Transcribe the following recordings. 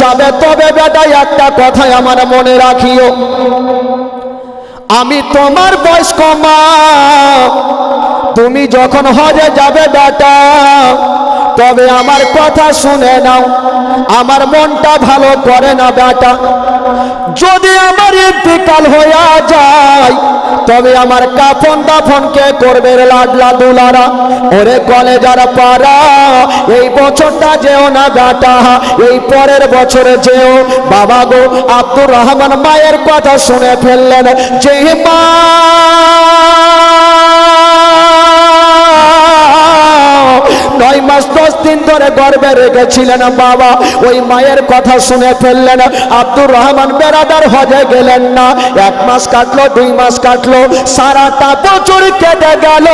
যাবে, তবে বেটাই একটা কথাই আমার মনে রাখিও। আমি তোমার বয়স্ক মা, তুমি যখন হজে যাবে বেটা তবে আমার কথা শুনে নাও। আমার মনটা ভালো করে না, বেটা। যদি আমার ইন্তিকাল হইয়া যায়, তবে আমার কাফন দাফন কে করবে লাডলা দুলারা? ওরে কলেজার পারা এই বছরটা যেও না, বেটা। এই পরের বছরে যেও। বাবা গো, আব্দুর রহমান মায়ের কথা শুনে ফেললেন। যে মা নয় মাস, দশ দিন ধরে গর্বে রেখেছিলেন বাবা। ওই মায়ের কথা শুনে ফেললেন, আব্দুর রহমান বেরাদার হজে গেলেন না। এক মাস কাটলো, দুই মাস কাটলো, সারাটা বছর কেটে গেল।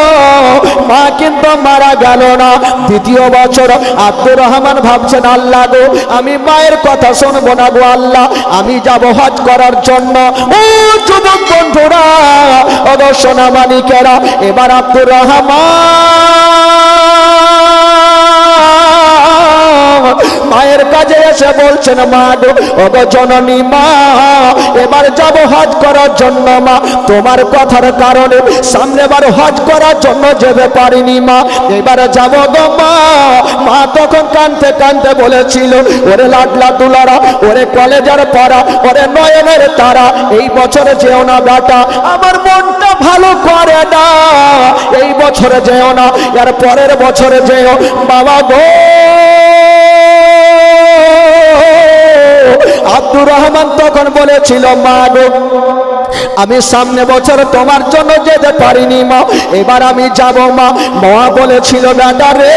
মা কিন্তু মারা গেল না। দ্বিতীয় বছর, আব্দুর রহমান ভাবছেন, আল্লাহ গো, আমি মায়ের কথা শুনব না গো, আল্লাহ, আমি যাব হজ করার জন্য। ও যুবক বন্ধুরা অবশ্য না মানিকেরা এবার আব্দুর রহমান মায়ের কাজে এসে বলছেন, মা গো, ওগো জননী মা, এবার যাব হজ করার জন্য মা। তোমার কথার কারণে সামনেবার হজ করার জন্য যেতে পারিনি মা। এবারে যাব গো মা। মা তখন কানতে কানতে বলেছিল, ওরে লাডলা তুলারা ওরে কলেজের পড়া, ওরে নয়নের তারা, এই বছরে যেও না বেটা, আমার মনটা ভালো করে না। এই বছরে যেও না, এর পরের বছরে যেও, বাবা গো আব্দুর রহমান তখন বলেছিল, মা গো, আমি সামনে বছর তোমার জন্য যেতে পারিনি, মা। এবার আমি যাব, মা। মা বলেছিল বেটা রে,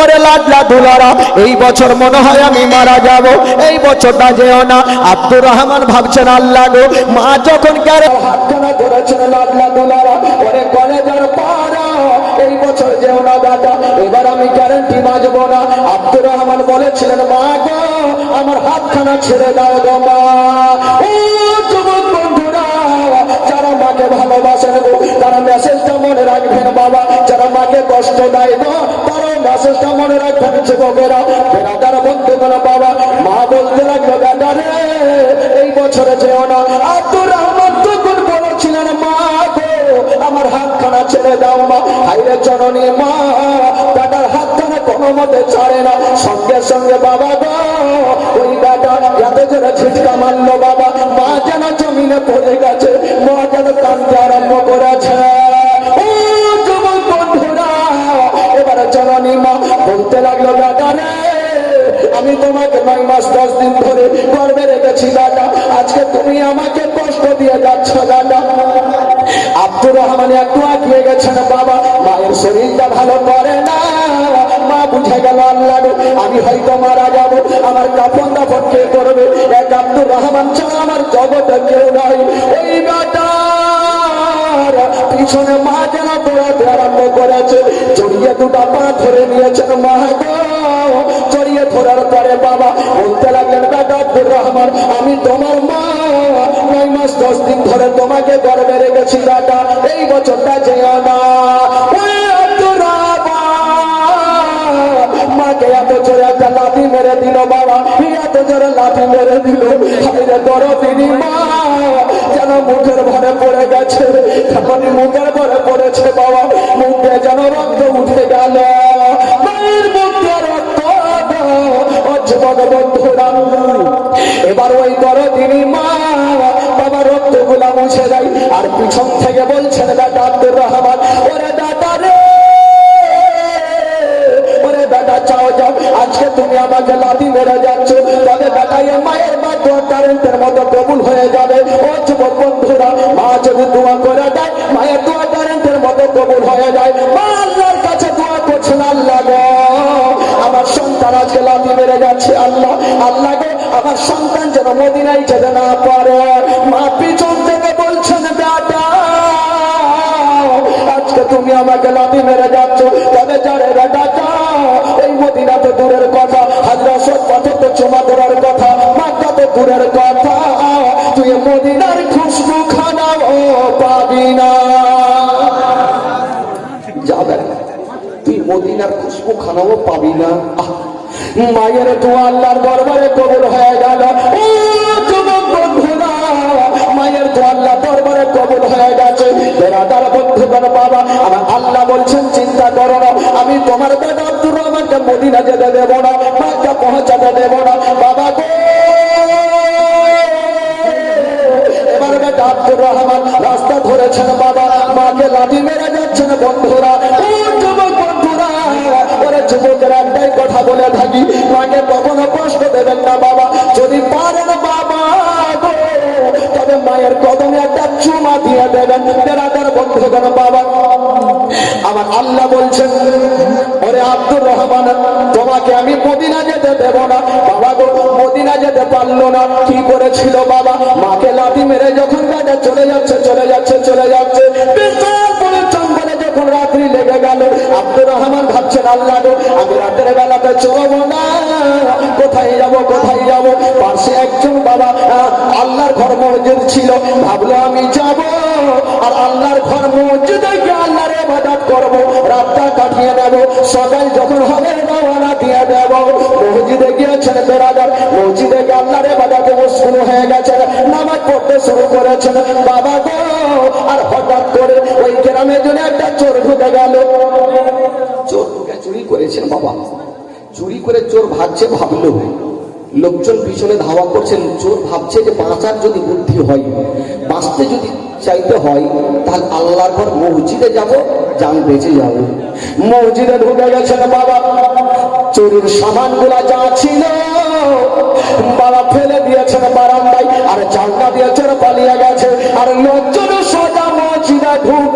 ওরে লাডলা দুলারা, এই বছর মনে হয় আমি মারা যাব। এই বছরটা যেও না। আব্দুর রহমান ভাবছেন, আল্লাহ গো, মা যখন গেলে হাতখানা লাডলা দুলারা, ওরে কলেজের পাড়া এই বছর যেও না এবার আমি গ্যারেন্টি বাজব না। আব্দুর রহমান বলেছিলেন, মা গো, আমার হাতখানা ছেড়ে দাও গো মা। ও যারা মাকে ভালোবাসেন গো, তারা মেসেজটা মনে রাখবেন বাবা। যারা মাকে কষ্ট দেয় গো, তারা মেসেজটা মনে রাখবেন যুবকেরা। বন্ধু বাবা, মা বলতে লাগল এই বছরে যেও না। আব্দুর রহমান তখন বলেছিলেন, মা গো, আমার হাতখানা ছেড়ে দাও মা। হাইরে জননী মা মতে ছাড়ে না। সঙ্গে সঙ্গে বাবা গো, ওই বেটা এত জোরে ছিটকা মারলো বাবা। মা যেন জমিনে পড়ে গেছে, মা যেন কান্দতে আরম্ভ করেছে। আমি তোমাকে নয় মাস, দশ দিন ধরে গর্বে রেখেছি দাদা আজকে তুমি আমাকে কষ্ট দিয়ে যাচ্ছ দাদা আব্দুর রহমান একটু আঁকিয়ে গেছেন, বাবা, মায়ের শরীরটা ভালো করে না। মা বুঝে গেল আল্লাহ আমি হয়তো মারা যাব, আমার কাপন দাপন কে করবে? এক আব্দুর রহমান ছাড়া আমার জগতে কেউ নাই। বেটার পিছনে মা যেন দৌড়াতে আরম্ভ করেছে। জড়িয়ে দুটা পা ধরে নিয়েছেন মা গো। জড়িয়ে ধরার পরে বাবা বলতে লাগলেন বেটা আব্দুর রহমান, আমি তোমার মা। নয় মাস দশ দিন ধরে তোমাকে গর্বে রেখেছি বেটা এই বছরটা যেও দিল হাইরে দরদিনী মা যেন মুখের ভরে পড়ে গেছে এখনই মুখের ভরে পড়েছে বাবা। মুখে যেন রক্ত উঠে গেল। এবার ওই দরদিনী মা বাবা রক্তগুলা মুছে যায় আর পিছন থেকে বলছেন দাদা আব্দুর রহমান, ওরে দাদা রে, ওরে দাদা চাও যাও, আজকে তুমি আমাকে লাঠি মেরে মায়ের কারেন্টের মতো কবুল হয়ে যাবে। ও যুবক বন্ধুরা, মা যদি দোয়া করে দেয়, মায়ের দোয়া কারেন্টের মতো কবুল হয়ে যায়। মা আল্লাহর কাছে দোয়া করছেন, আল্লাহ আমার সন্তান আজকে লাঠি মেরে যাচ্ছে আল্লাহ আল্লাহ গো, আমার সন্তান যেন মদিনায় যেতে না পারে। মা পিছন থেকে বলছেন দাদা আজকে তুমি আমাকে লাঠি মেরে যাচ্ছ, তবে যারে দাদা খানাও পাবি না। মায়ের তো আল্লাহর দরবারে কবুল হয়ে গেল। মায়ের তো আল্লাহ দরবারে কবুল হয়ে গেছে। বেড়াদার বন্ধুগণ বাবা আমার আল্লাহ বলছেন, চিন্তা করো না, আমি তোমার বেটা আব্দুর রহমানকে মদিনা যেতে দেবো না, মাকে পৌঁছাতে দেবো না। বাবা গো! এবার বেটা আব্দুর রহমান রাস্তা ধরেছেন বাবা, মাকে লাঠি মেরে যাচ্ছেন বন্ধুরা। থাকি মাকে কখনো কষ্ট দেবেন না বাবা। যদি পারেন বাবা তবে মায়ের কদমে একটা চুমা দিয়ে দেবেন। বেড়াদার বন্ধুগণ, বাবা, আমার আল্লাহ বলছেন, ওরে আব্দুর রহমান, তোমাকে আমি মদিনা যেতে দেব না। বাবা গো, মদিনা যেতে পারল না। কি করেছিল বাবা? মাকে লাঠি মেরে যখন গাড়ি চলে যাচ্ছে চলে যাচ্ছে গেল। আব্দুর রহমান ভাবছেন, আল্লাহ আমি রাতের বেলাতে চলবো না। কোথায় যাব কোথায় যাব? পাশে একজন বাবা আল্লাহর ঘর মসজিদ ছিল। ভাবলো, আমি যাব। আর আল্লাহর ঘর মসজিদে গিয়ে আল্লাহর ইবাদত করব। রাতটা কাটিয়ে নেব। সকাল যখন হবে, রওনা দিয়ে দেব। মসজিদে গিয়েছেন বেরাদার। মসজিদে গিয়ে আল্লাহর ইবাদতে শুরু হয়ে গেছেন নামাজ পড়তে শুরু করেছেন। বাবা গো, আর হঠাৎ করে ওই গ্রামের জন্য বাবা চুরি করে চোর ভাবছে, ভাবলো। লোকজন পিছনে ধাওয়া করছেন, চোর ভাবছে যে বাঁচার যদি বুদ্ধি হয়, বাঁচতে যদি চাইতে হয় তাহলে আল্লাহর ঘর মসজিদে যাব যান বেঁচে যাব। মসজিদে ঢুকে গেছেন বাবা। চুরির সামানগুলা যা ছিল, বাবা ফেলে দিয়েছেন বারান্দায়, আর জানলা দিয়ে চোর পালিয়ে গেছে। আর লোকজন সোজা মসজিদে ঢুকে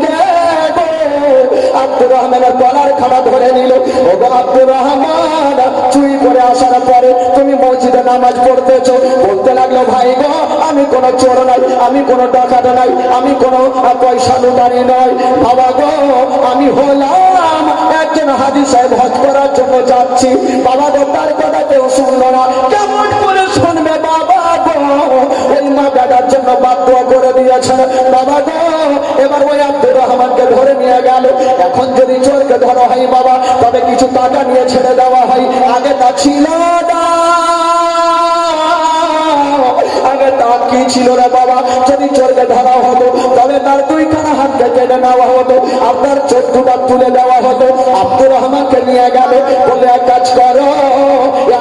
আব্দুর রহমানের গলার খাড়া ধরে নিল। ও আব্দুর রহমান চুই করে আসার পরে তুমি মসজিদে নামাজ পড়তেছো। বলতে লাগল, ভাই গো, আমি কোনো চোর নাই, আমি কোনো ডাকাত নাই, আমি কোনো পয়সা লুটারি নয় বাবা গো, আমি হলাম একজন হাজি সাহেব হজ করার জন্য যাচ্ছি। বাবা গো, তার কথা কেউ শুনলো না। ধরে নিয়ে গেল। এখন যদি চোরকে ধরা হয় বাবা, তবে কিছু টাকা নিয়ে ছেড়ে দেওয়া হয়। আগে তা ছিল না। আগে তার কি ছিল রে বাবা? যদি চোরকে ধরা হতো, তবে তার দুই দুইখানা হাতকে কেটে নেওয়া হতো, আপনার চোখ দুটা তুলে দেওয়া হতো। আব্দুর রহমানকে নিয়ে গেল বলে এক কাজ করো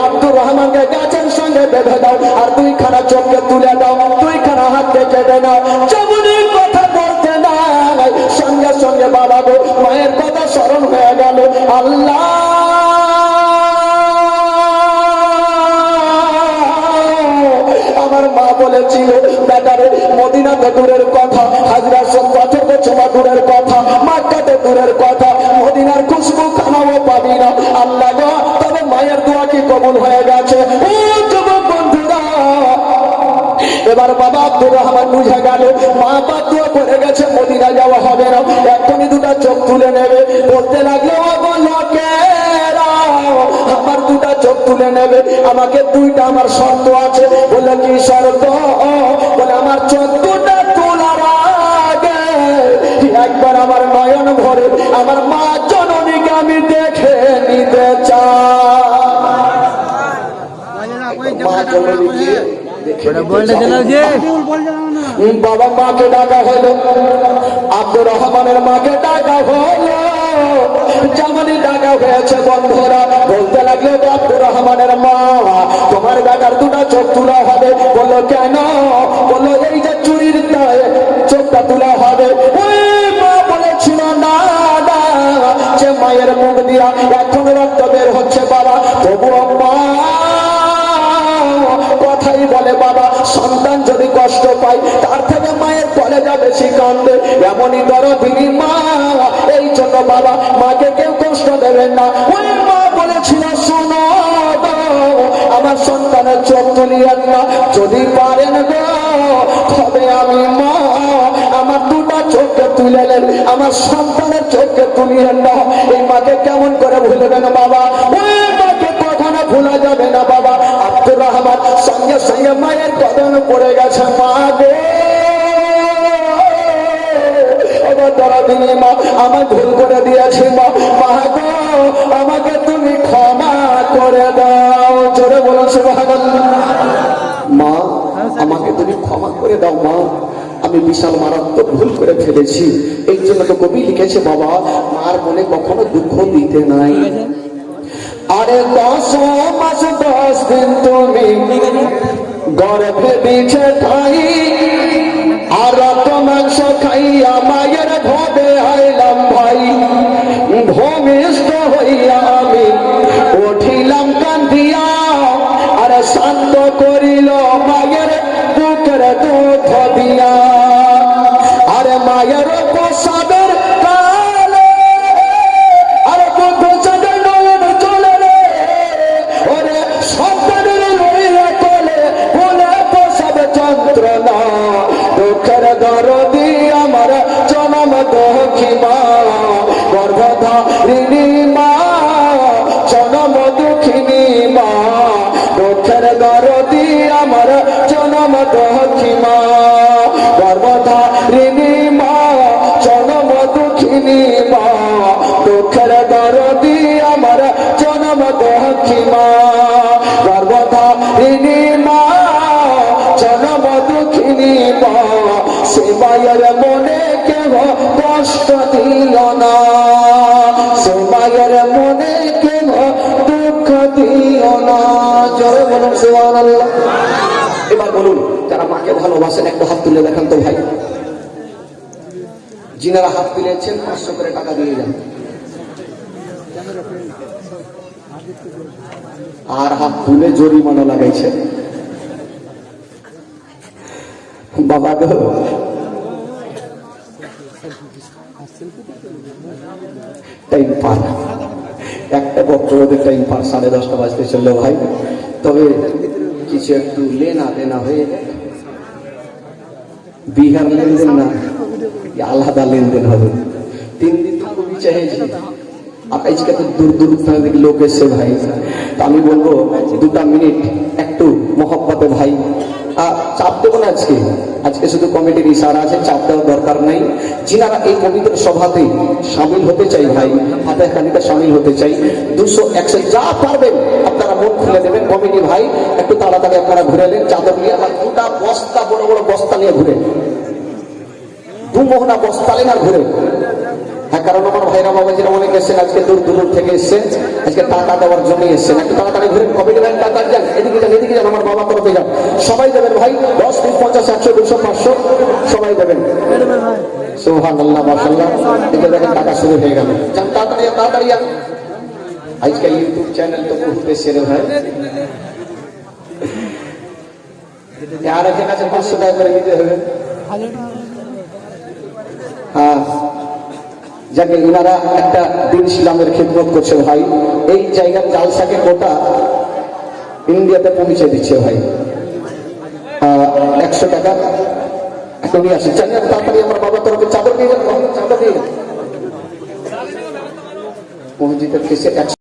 আব্দুর রহমানকে গাছের সঙ্গে বেঁধে দাও আর দুইখানা চোখকে তুলে দাও। মা বলেছিল বেটারে মদিনাতে দূরের কথা, হাজরা পাথরকে ছোঁয়া দূরের কথা মাক্কাতে দূরের কথা, মদিনার খুশবু খানাও পাবি না। আল্লাহ তবে মায়ের দোয়া কি কবুল হয়ে গেছে? এবার বাবা আব্দুর রহমান বুঝে গেল, মা দোয়া করে গেছে, মদিনা যাওয়া হবে না। এখনই দুটা চোখ তুলে নেবে। বলতে লাগল আমাকে দুইটা আমার শর্ত আছে। বলে কি শর্ত? বলে আমার চোখ দুটা তোলার আগে একবার আমার নয়ন ভরে আমার মা জননীকে আমি দেখে নিতে চাই। মা জননীকে। বাবা মাকে ডাকা হলো। আব্দুর রহমানের মাকে ডাকা হলো। যেমনই ডাকা হয়েছে বন্ধুরা বলতে বেটার দুটা চোখ তোলা হবে। বলল, কেন? বলল, এই যে চুরির চোখটা তোলা হবে। মুখ দিয়া বের হচ্ছে বাবা। কথাই বলে বাবা, সন্তান যদি কষ্ট পায়, তার থেকে মায়ের কলেজা বেশি কান্দে এমনই করো তিনি মা যদি পারেন তবে আমি মা, আমার দুটা চোখকে তুলে নেন, আমার সন্তানের চোখকে তুলিয়েন না। এই মাকে কেমন করে ভুলবেন বাবা? কখনো মা আমার ভুল করে দিয়েছি মা। মা আমাকে তুমি ক্ষমা করে দাও। জোরে বলুন, সুবহানাল্লাহ। আমাকে তুমি ক্ষমা করে দাও, মা। আমি বিশাল মারাত্মক ভুল করে ফেলেছি। এই জন্য তো কবি লিখেছে, বাবা, মার মনে কখনো দুঃখ দিতে নাই। আরে দশ মাস, দশ দিন তুমি গর্ভে বিছে খাই আর রক্ত, মাংস খাইয়া মায়ের ভবে আইলাম ভাই। ভূমিষ্ঠ হইয়া আমি উঠিলাম কান্দিয়া, আর শান্ত করিল মায়ের জনম দক্ষী মা, জনম দুঃখিনী মা, দুঃখের দরদি আমার জনম দক্ষী মা গর্ভধারিণী মা, জনম দুঃখিনী মা, সে মায়ের মনে কেহ কষ্ট ভালোবাসেন একটা হাত তুলে দেখান তো ভাই। যিনারা হাত তুলেছেন, পাঁচশো করে টাকা দিয়ে যান। আর হাত তুলে জরিমানা লাগাইছে। বাবা গো। টাইম পার। একটা বক্তব্যের টাইম পার, সাড়ে দশটা বাজতে চলল ভাই। তবে কিছু একটু লেনা দেনা হয়ে বিহার লেনদেন না আলাদা লেনদেন হবে। তিন দিন তো খুবই চাইছি আজকে তো দূর দূর থেকে লোক এসছে ভাই। তা আমি বলব, দুটা মিনিট, একটু মহব্বতে ভাই। চাপ দেবো না আজকে। আজকে শুধু কমিটির ইশারা আছে, চাপ দেওয়ার দরকার নেই। যিনারা এই কমিটির সভাতে সামিল হতে চাই ভাই, হাতে খানিটা সামিল হতে চাই। দুশো একশো যা পারবেন মন খুলে দেবেন কমিটি ভাই, একটু তাড়াতাড়ি আপনারা ঘুরে নেন, চাদর নিয়ে আর দুটা বস্তা, বড় বড় বস্তা নিয়ে ঘুরে দু বস্তা নেন আর ঘুরে হ্যাঁ কারণ আমার ভাইরা বাবাজিরা অনেক এসেছেন, আজকে দূর দূর থেকে এসেছেন, আজকে টাকা দেওয়ার জন্য এসেছেন। একটু তাড়াতাড়ি ঘুরে কমিটি ব্যাংক টাকা যান, এদিকে যান এদিকে যান, আমার বাবা তরফে যান। সবাই দেবেন ভাই, দশ বিশ পঞ্চাশ, একশো, দুশো, পাঁচশো, সবাই দেবেন সোহান আল্লাহ মাসাল্লাহ দেখেন টাকা শুরু হয়ে গেল। যান, তাড়াতাড়ি তাড়াতাড়ি আজকাল ইউটিউব চ্যানেল তো বহুত সেরে ভাই। আর একজন আছে, পাঁচশো টাকা করে দিতে হবে। হ্যাঁ। যাকে ইনারা একটা দিন ইসলামের খেদমত করছে ভাই। এই জায়গার জালসাকে ইন্ডিয়াতে পৌঁছে দিচ্ছে ভাই। একশো টাকা। এখন নিয়ে জানি তাড়াতাড়ি আমার তরফে চাদর চাদর একশো